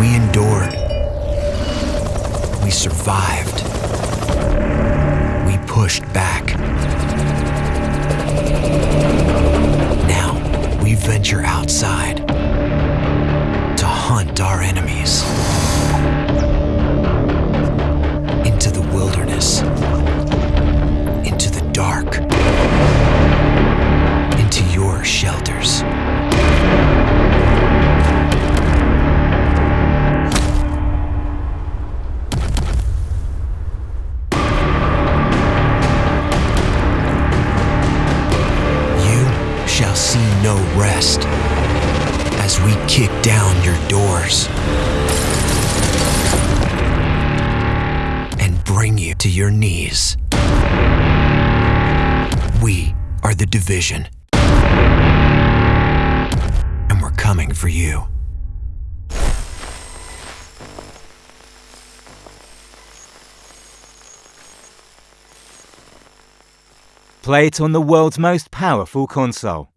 We endured. We survived. We pushed back. Now we venture outside to hunt our enemies. Shall see no rest as we kick down your doors and bring you to your knees. We are the division. And we're coming for you. Play it on the world's most powerful console.